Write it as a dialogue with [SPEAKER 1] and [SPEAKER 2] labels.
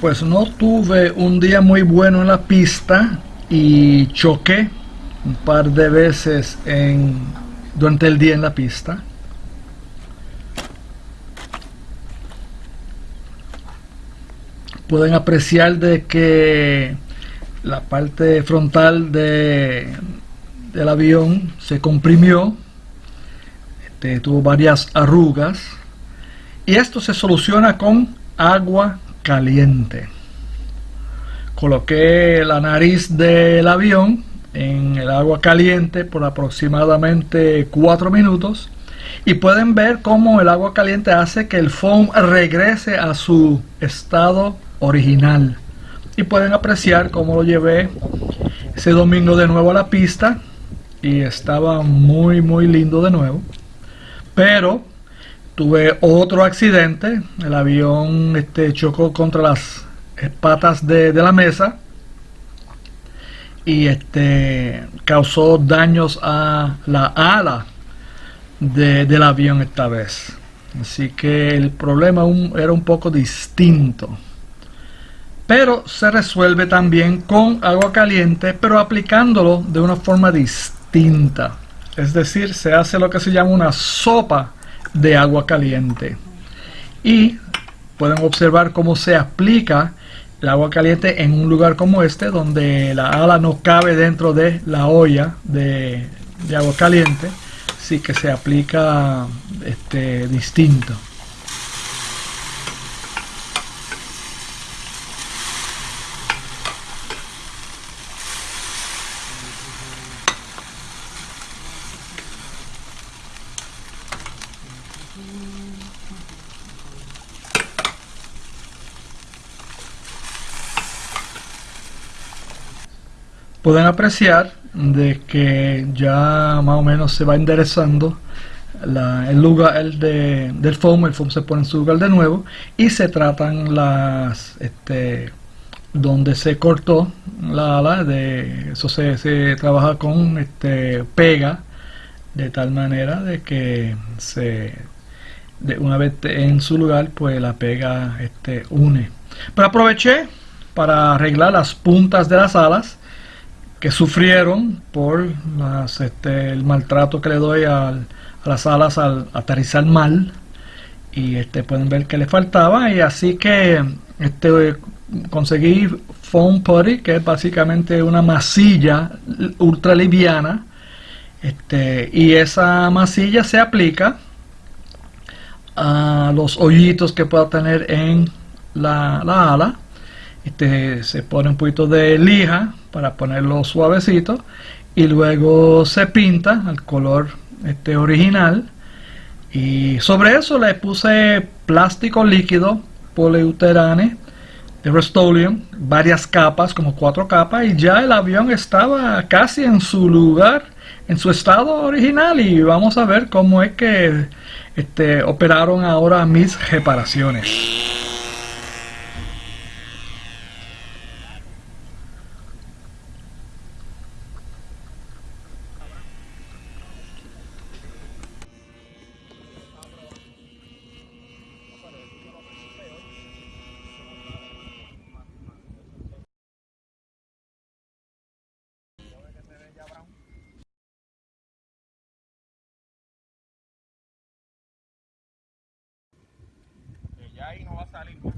[SPEAKER 1] Pues no tuve un día muy bueno en la pista y choqué un par de veces durante el día en la pista. Pueden apreciar de que la parte frontal de, del avión se comprimió, este, tuvo varias arrugas y esto se soluciona con agua caliente. Coloqué la nariz del avión en el agua caliente por aproximadamente 4 minutos y pueden ver cómo el agua caliente hace que el foam regrese a su estado original y pueden apreciar cómo lo llevé ese domingo de nuevo a la pista y estaba muy muy lindo de nuevo pero tuve otro accidente. El avión este, chocó contra las patas de, la mesa y este causó daños a la ala del avión esta vez. Así que el problema era un poco distinto. Pero se resuelve también con agua caliente pero aplicándolo de una forma distinta. Es decir se hace lo que se llama una sopa de agua caliente. Y pueden observar cómo se aplica el agua caliente en un lugar como este donde la ala no cabe dentro de la olla de, agua caliente así que se aplica este distinto pueden apreciar de que ya más o menos se va enderezando el lugar el de, del foam, el foam se pone en su lugar de nuevo y se tratan las este, donde se cortó la ala de eso se, se trabaja con este pega de tal manera de que se de una vez en su lugar pues la pega este une. Pero aproveché para arreglar las puntas de las alas que sufrieron por este, el maltrato que le doy a las alas al aterrizar mal y este pueden ver que le faltaba y así que este conseguí foam putty que es básicamente una masilla ultra liviana este, y esa masilla se aplica a los hoyitos que pueda tener en la, la ala. Se pone un poquito de lija para ponerlo suavecito y luego se pinta al color este original. Y sobre eso le puse plástico líquido poliuterane de Rust-Oleum varias capas como cuatro capas y ya el avión estaba casi en su lugar en su estado original y vamos a ver cómo es que este, operaron ahora mis reparaciones
[SPEAKER 2] ahí no va a salir más.